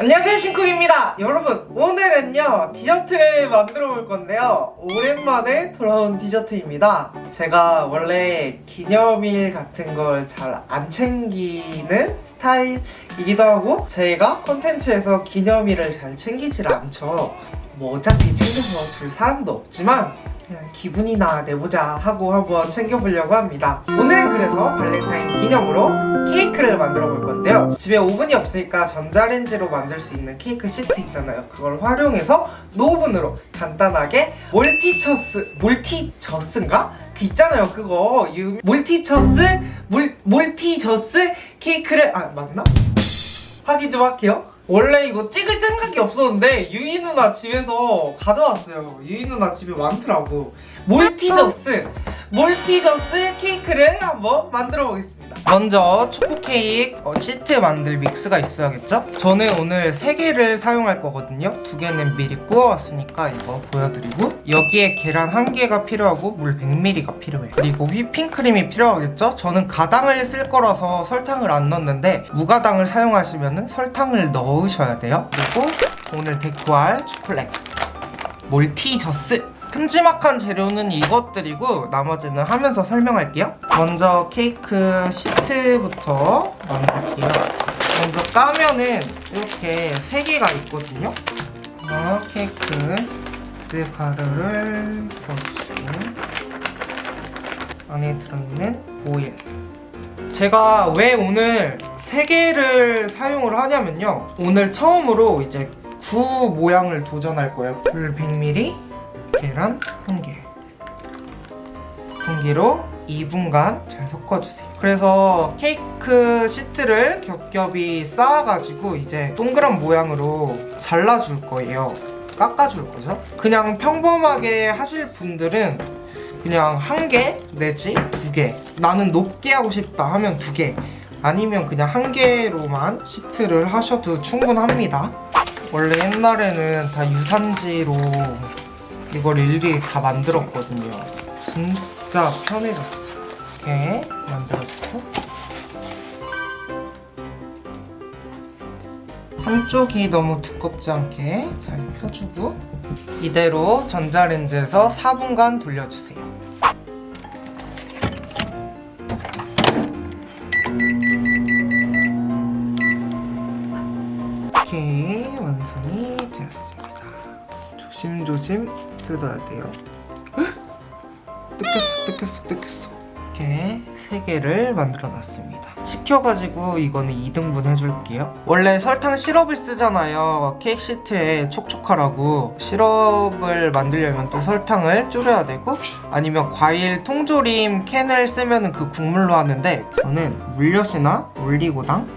안녕하세요 신쿡입니다. 여러분 오늘은요 디저트를 만들어 볼 건데요. 오랜만에 돌아온 디저트입니다. 제가 원래 기념일 같은 걸 잘 안 챙기는 스타일이기도 하고 제가 콘텐츠에서 기념일을 잘 챙기질 않죠 뭐 어차피 챙겨서 줄 사람도 없지만 그냥 기분이나 내보자 하고 한번 챙겨보려고 합니다. 오늘은 그래서 발렌타인 기념으로 케이크를 만들어 볼 건데요. 집에 오븐이 없으니까 전자레인지로 만들 수 있는 케이크 시트 있잖아요. 그걸 활용해서 no 오븐으로 간단하게 몰티저스 몰티저스인가? 그 있잖아요. 그거 유, 몰티저스 몰, 몰티저스 케이크를 아 맞나? 확인 좀 할게요 원래 이거 찍을 생각이 없었는데 유이 누나 집에서 가져왔어요. 유이 누나 집에 많더라고. 몰티저스 몰티저스 케이크를 한번 만들어 보겠습니다 먼저 초코 케이크 어, 시트 만들 믹스가 있어야겠죠? 저는 오늘 3개를 사용할 거거든요. 2개는 미리 구워왔으니까 이거 보여드리고 여기에 계란 1개가 필요하고 물 100ml가 필요해요. 그리고 휘핑크림이 필요하겠죠? 저는 가당을 쓸 거라서 설탕을 안 넣었는데 무가당을 사용하시면 설탕을 넣으셔야 돼요. 그리고 오늘 데코할 초콜릿. 몰티저스 큼지막한 재료는 이것들이고 나머지는 하면서 설명할게요. 먼저 케이크 시트부터 만들게요. 먼저 까면은 이렇게 3개가 있거든요. 어, 케이크 그 가루를 부어주시고 안에 들어있는 오일. 제가 왜 오늘 3개를 사용을 하냐면요. 오늘 처음으로 이제 구 모양을 도전할 거예요. 물 100ml 계란 1개. 분기로 2분간 잘 섞어주세요. 그래서 케이크 시트를 겹겹이 쌓아가지고 이제 동그란 모양으로 잘라줄 거예요. 깎아줄 거죠? 그냥 평범하게 하실 분들은 그냥 한 개 내지 두 개. 나는 높게 하고 싶다 하면 두 개. 아니면 그냥 한 개로만 시트를 하셔도 충분합니다. 원래 옛날에는 다 유산지로 이걸 일일이 다 만들었거든요. 진짜 편해졌어. 이렇게 만들어주고. 한쪽이 너무 두껍지 않게 잘 펴주고 이대로 전자레인지에서 4분간 돌려주세요. 이렇게 완성이 되었습니다. 조심조심 뜯어야 돼요. 헉! 뜯겼어 뜯겼어 뜯겼어. 이렇게 세 개를 만들어 놨습니다. 식혀가지고 이거는 2등분 해줄게요. 원래 설탕 시럽을 쓰잖아요. 케이크 시트에 촉촉하라고. 시럽을 만들려면 또 설탕을 줄여야 되고 아니면 과일 통조림 캔을 쓰면 그 국물로 하는데 저는 물엿이나 올리고당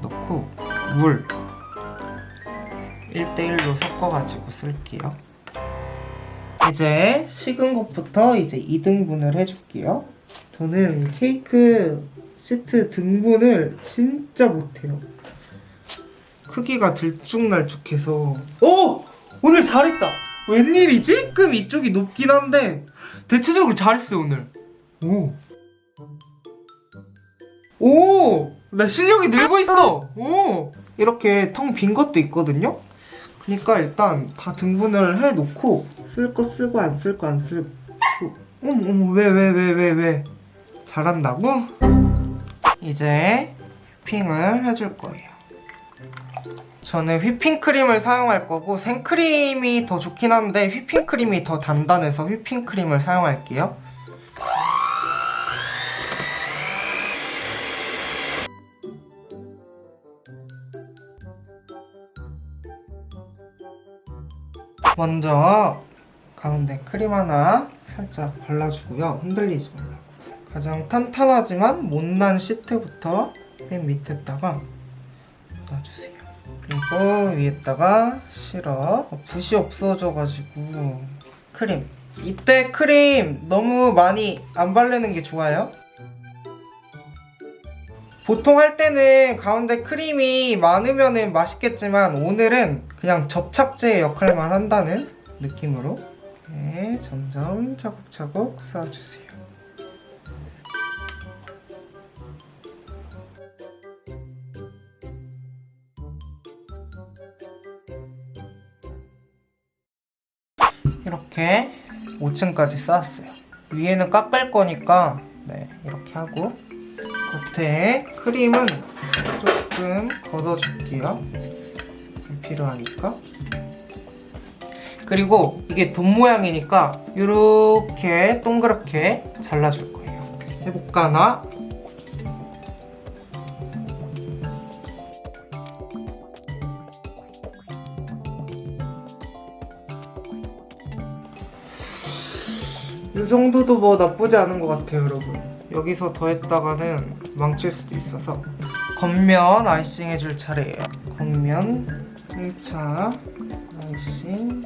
넣고 물 1대1로 섞어가지고 쓸게요 이제 식은 것부터 이제 2등분을 해줄게요 저는 케이크 시트 등분을 진짜 못해요 크기가 들쭉날쭉해서 오! 오늘 잘했다 웬일이지? 조금 이쪽이 높긴 한데 대체적으로 잘했어요 오늘 오 오! 나 실력이 늘고 있어! 오! 이렇게 텅 빈 것도 있거든요? 그니까 일단 다 등분을 해놓고 쓸 거 쓰고 안 쓸 거 안 쓰고. 어머 어머 왜 왜 왜 왜 왜? 잘한다고? 이제 휘핑을 해줄 거예요. 저는 휘핑크림을 사용할 거고 생크림이 더 좋긴 한데 휘핑크림이 더 단단해서 휘핑크림을 사용할게요 먼저 가운데 크림 하나 살짝 발라주고요. 흔들리지 말라고. 가장 탄탄하지만 못난 시트부터 맨 밑에다가 놔주세요. 그리고 위에다가 시럽 붓이 없어져가지고. 크림. 이때 크림 너무 많이 안 바르는 게 좋아요 보통 할 때는 가운데 크림이 많으면 맛있겠지만 오늘은 그냥 접착제 역할만 한다는 느낌으로 네, 점점 차곡차곡 쌓아주세요. 이렇게 5층까지 쌓았어요. 위에는 깎을 거니까 네, 이렇게 하고. 겉에 크림은 조금 걷어줄게요. 불필요하니까. 그리고 이게 돈 모양이니까 이렇게 동그랗게 잘라줄 거예요. 해볼까 나? 이 정도도 뭐 나쁘지 않은 것 같아요 여러분 여기서 더 했다가는 망칠 수도 있어서. 겉면 아이싱 해줄 차례예요. 겉면 1차 아이싱.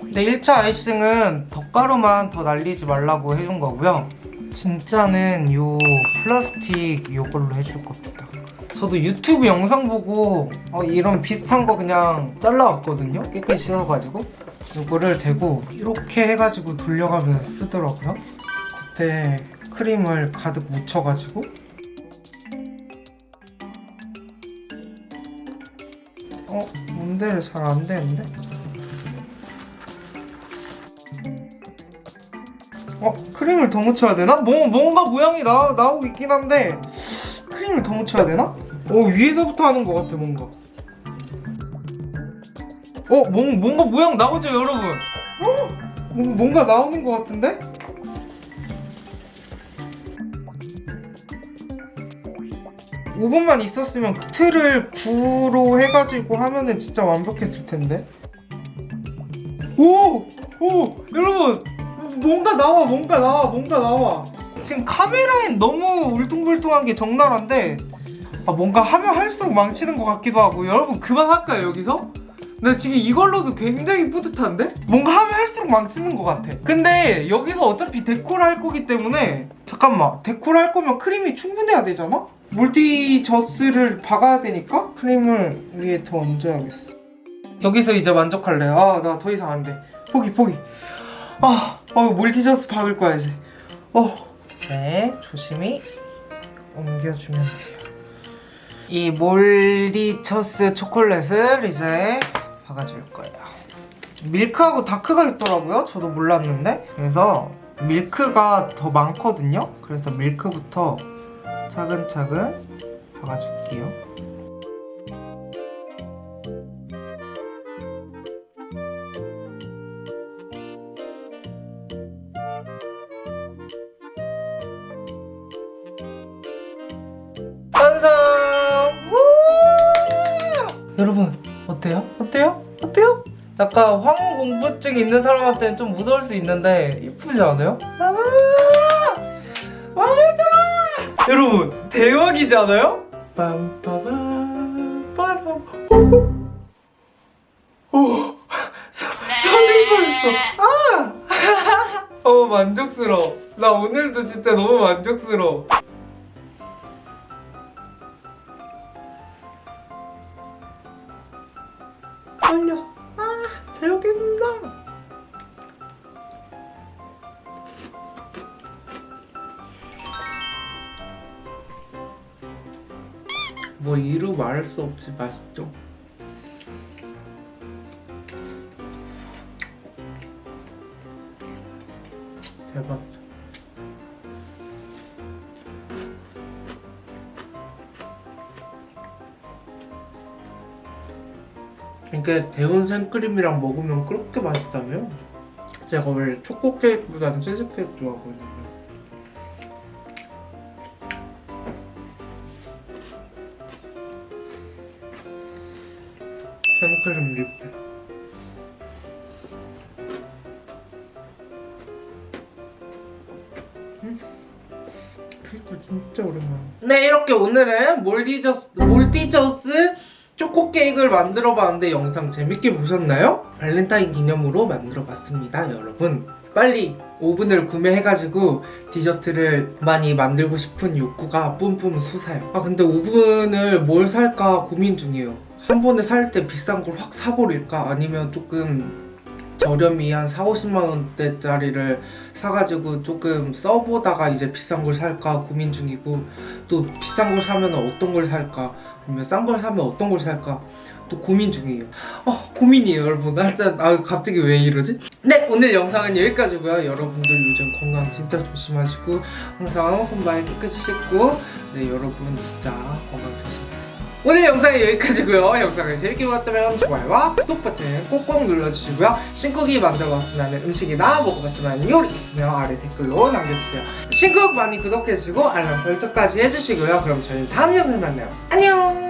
근데 1차 아이싱은 덧가루만 더 날리지 말라고 해준 거고요. 진짜는 요 플라스틱 요걸로 해줄 겁니다 저도 유튜브 영상 보고 어, 이런 비슷한 거 그냥 잘라왔거든요 깨끗이 씻어가지고 요거를 대고 이렇게 해가지고 돌려가면서 쓰더라고요 겉에 크림을 가득 묻혀가지고 어? 몬데를 잘 안 되는데? 어? 크림을 더 묻혀야 되나? 뭐, 뭔가 모양이 나, 나오고 있긴 한데 크림을 더 묻혀야 되나? 어 위에서부터 하는 것 같아 뭔가 어 뭔, 뭔가 모양 나오죠 여러분 어? 뭔- 뭔가 나오는 것 같은데? 오분만 있었으면 그 틀을 9로 해가지고 하면은 진짜 완벽했을 텐데 오! 오! 여러분 뭔가 나와 뭔가 나와 뭔가 나와 지금 카메라엔 너무 울퉁불퉁한 게 적나라한데 아, 뭔가 하면 할수록 망치는 것 같기도 하고. 여러분 그만할까요 여기서? 나 지금 이걸로도 굉장히 뿌듯한데? 뭔가 하면 할수록 망치는 것 같아. 근데 여기서 어차피 데코를 할 거기 때문에 잠깐만 데코를 할 거면 크림이 충분해야 되잖아? 몰티저스를 박아야 되니까 크림을 위에 더 얹어야겠어. 여기서 이제 만족할래요 아나 더 이상 안돼. 포기 포기. 아 어, 몰티저스 박을 거야 이제. 어. 네 조심히 옮겨주면 돼요 이 몰디처스 초콜릿을 이제 박아줄 거예요. 밀크하고 다크가 있더라고요. 저도 몰랐는데. 그래서 밀크가 더 많거든요. 그래서 밀크부터 차근차근 박아줄게요. 여러분 어때요? 어때요? 어때요? 약간 황혼 공부증 있는 사람한테는 좀 무서울 수 있는데 이쁘지 않아요? 아! 마음에 들어! 여러분 대박이지 않아요? 빰빠밤 아! 어 만족스러워 나 오늘도 진짜 너무 만족스러워 뭐 이루 말할 수 없이 맛있죠. 대박이죠. 이게 데운 생크림이랑 먹으면 그렇게 맛있다며? 제가 원래 초코 케이크보다는 치즈 케이크 좋아하거든요. 생크림 리필. 음. 케이크 진짜 오랜만에. 네, 이렇게 오늘은 몰티저스, 몰티저스 초코 케이크를 만들어 봤는데 영상 재밌게 보셨나요? 발렌타인 기념으로 만들어 봤습니다 여러분 빨리 오븐을 구매해가지고 디저트를 많이 만들고 싶은 욕구가 뿜뿜 솟아요 아 근데 오븐을 뭘 살까 고민 중이에요 한 번에 살 때 비싼 걸 확 사버릴까? 아니면 조금 저렴이 한 4, 50만 원대짜리를 사가지고 조금 써보다가 이제 비싼 걸 살까 고민 중이고 또 비싼 걸 사면 어떤 걸 살까? 아니면 싼 걸 사면 어떤 걸 살까? 또 고민 중이에요. 어 고민이에요 여러분. 일단 아 갑자기 왜 이러지? 네 오늘 영상은 여기까지고요. 여러분들 요즘 건강 진짜 조심하시고 항상 손발 깨끗이 씻고 네 여러분 진짜 건강 조심하세요 오늘 영상은 여기까지고요. 영상을 재밌게 보셨다면 좋아요와 구독 버튼 꼭꼭 눌러주시고요. 신쿡이 만들어봤으면 하는 음식이나 먹어봤으면 하는 요리 있으면 아래 댓글로 남겨주세요. 신쿡 많이 구독해주시고 알람 설정까지 해주시고요. 그럼 저희는 다음 영상에 만나요. 안녕